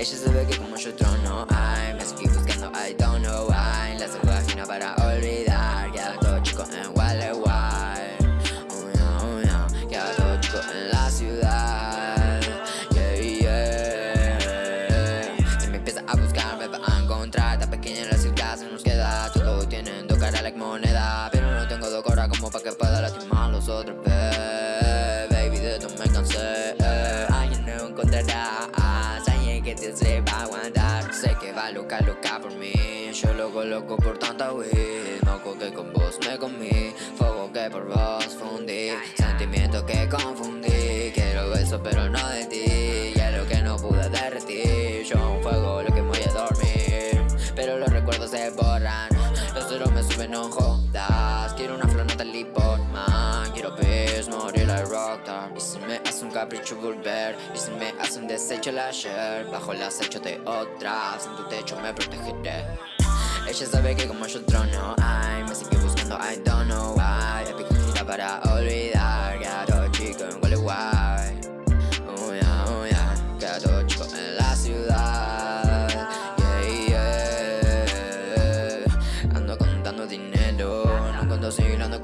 Ella sabe que como yo trono ay Me sigue buscando, I don't know why. La vagina para olvidar Queda todo chico en Gualeguay Oh yeah, oh yeah Queda todo chico en la ciudad. Yeah, yeah. Si me empieza a buscar me va a encontrar. Tan pequeña en la ciudad se nos queda. Todos tienen dos caras like moneda Pero no tengo dos como pa' que pueda lastimar a los otros, Baby, de esto me cansé Alguien no encontrará que te sepa aguantar. Sé que va loca, loca por mí. Yo lo coloco por tanta weed. Moco que con vos me comí. Fuego que por vos fundí. Sentimiento que confundí. Quiero eso pero no de ti. Hielo que no pude derretir. Yo un fuego lo que voy a dormir. Pero los recuerdos se borran. Los ceros me suben, no jodas. Quiero una flor, no te man Quiero peace, morir like rockstar Y si me hace un capricho volver Y si me hace un desecho el ayer Bajo el acecho de otras En tu techo me protegeré. Ella sabe que como yo trono, ay Me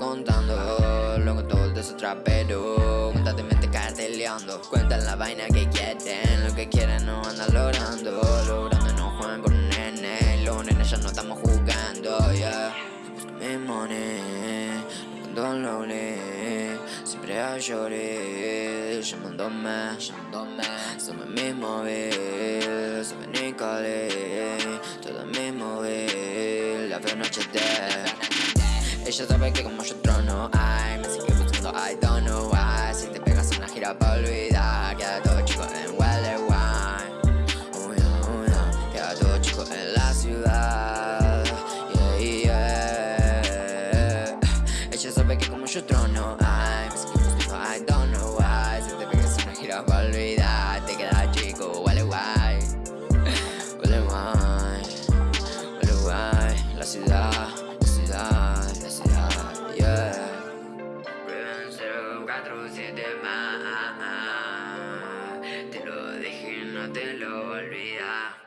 contando. Lo con todo ese trapero Constantemente carteleando. Cuentan la vaina que quieren Lo que quieren no andan logrando. Logrando no juegan con nene Los nenes ya no estamos jugando, yeah. Mi money Cuando lonely Siempre hay shorty Llamándome, llamándome Somos mi móvil Saben ni cali Todo mi móvil La veo noche de ella sabe que como yo trono, ay Me sigue buscando, I don't know why. Si te pegas una gira pa' olvidar Queda todo chico en Gualeguay Oh yeah, oh yeah Queda todo chico en la ciudad. Yeah, yeah. Ella sabe que como yo trono, ay Me sigue buscando, I don't know why. Si te pegas una gira pa' olvidar Te queda 我忘了。